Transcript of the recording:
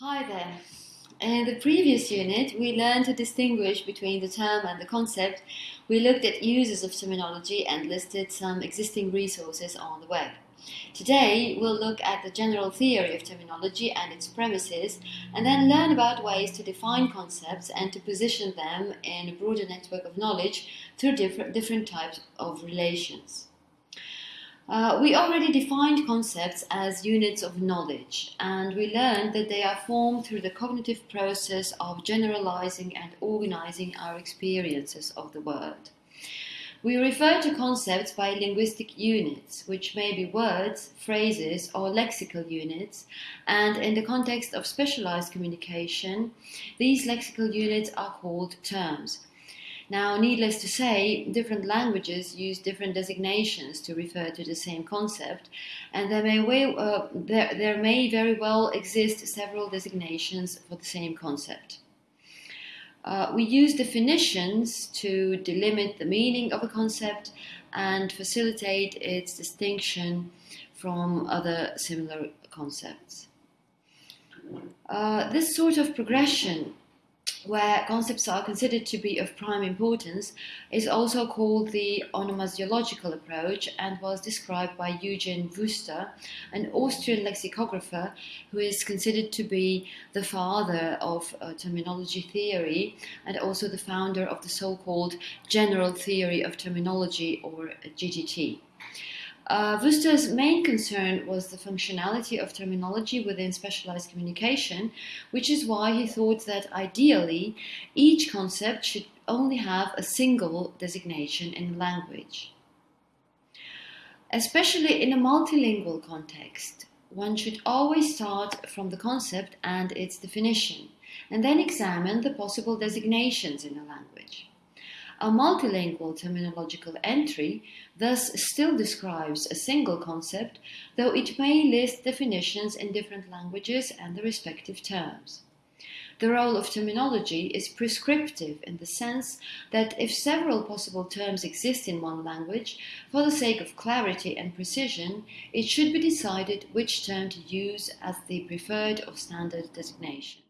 Hi there. In the previous unit, we learned to distinguish between the term and the concept. We looked at uses of terminology and listed some existing resources on the web. Today, we'll look at the general theory of terminology and its premises, and then learn about ways to define concepts and to position them in a broader network of knowledge through different, different types of relations. Uh, we already defined concepts as units of knowledge, and we learned that they are formed through the cognitive process of generalizing and organizing our experiences of the world. We refer to concepts by linguistic units, which may be words, phrases, or lexical units, and in the context of specialized communication, these lexical units are called terms. Now, needless to say, different languages use different designations to refer to the same concept, and there may, way, uh, there, there may very well exist several designations for the same concept. Uh, we use definitions to delimit the meaning of a concept and facilitate its distinction from other similar concepts. Uh, this sort of progression where concepts are considered to be of prime importance, is also called the onomasiological approach and was described by Eugen Wüster, an Austrian lexicographer who is considered to be the father of uh, terminology theory and also the founder of the so-called general theory of terminology or GTT. Uh, main concern was the functionality of terminology within specialized communication, which is why he thought that ideally each concept should only have a single designation in a language. Especially in a multilingual context, one should always start from the concept and its definition, and then examine the possible designations in a language. A multilingual terminological entry thus still describes a single concept, though it may list definitions in different languages and the respective terms. The role of terminology is prescriptive in the sense that if several possible terms exist in one language, for the sake of clarity and precision, it should be decided which term to use as the preferred or standard designation.